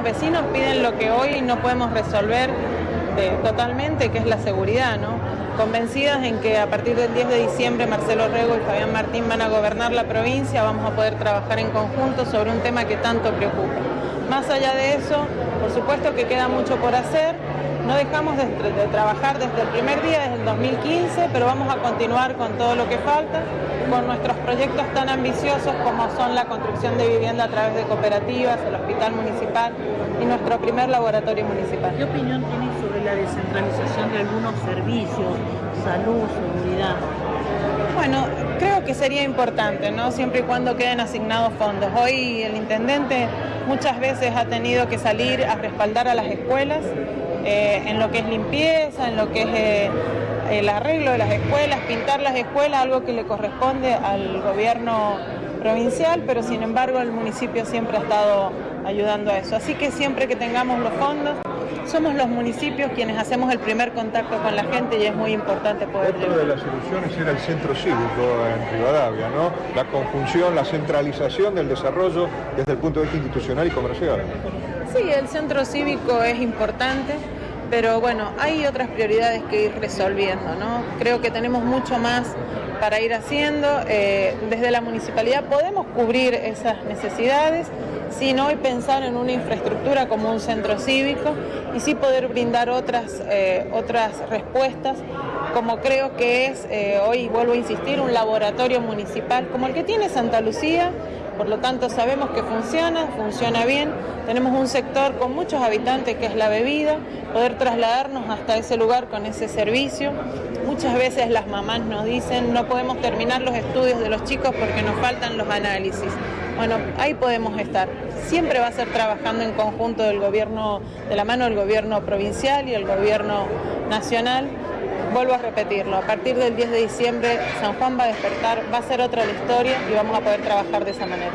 los vecinos piden lo que hoy no podemos resolver eh, totalmente, que es la seguridad, ¿no? Convencidas en que a partir del 10 de diciembre Marcelo Rego y Fabián Martín van a gobernar la provincia, vamos a poder trabajar en conjunto sobre un tema que tanto preocupa. Más allá de eso, por supuesto que queda mucho por hacer, no dejamos de, de, trabajar desde el primer día, desde el 2015, pero vamos a continuar con todo lo que falta, con nuestros proyectos tan ambiciosos como son la construcción de vivienda a través de cooperativas, el hospital municipal y nuestro primer laboratorio municipal. ¿Qué opinión tiene sobre la descentralización de algunos servicios, salud, seguridad? Bueno, que sería importante, ¿no? Siempre y cuando queden asignados fondos. Hoy el intendente muchas veces ha tenido que salir a respaldar a las escuelas eh, en lo que es limpieza, en lo que es eh, el arreglo de las escuelas, pintar las escuelas, algo que le corresponde al gobierno provincial, pero sin embargo el municipio siempre ha estado ayudando a eso. Así que siempre que tengamos los fondos, somos los municipios quienes hacemos el primer contacto con la gente y es muy importante poder Otra de las soluciones era el centro cívico en Rivadavia, ¿no? La conjunción, la centralización del desarrollo desde el punto de vista institucional y comercial. Sí, el centro cívico es importante, pero bueno, hay otras prioridades que ir resolviendo, ¿no? Creo que tenemos mucho más para ir haciendo. Eh, desde la municipalidad podemos cubrir esas necesidades sin hoy pensar en una infraestructura como un centro cívico y sí poder brindar otras, eh, otras respuestas, como creo que es, eh, hoy vuelvo a insistir, un laboratorio municipal como el que tiene Santa Lucía, por lo tanto sabemos que funciona, funciona bien, tenemos un sector con muchos habitantes que es la bebida, poder trasladarnos hasta ese lugar con ese servicio. Muchas veces las mamás nos dicen no podemos terminar los estudios de los chicos porque nos faltan los análisis. Bueno, ahí podemos estar. Siempre va a ser trabajando en conjunto del gobierno, de la mano del gobierno provincial y el gobierno nacional. Vuelvo a repetirlo, a partir del 10 de diciembre San Juan va a despertar, va a ser otra la historia y vamos a poder trabajar de esa manera.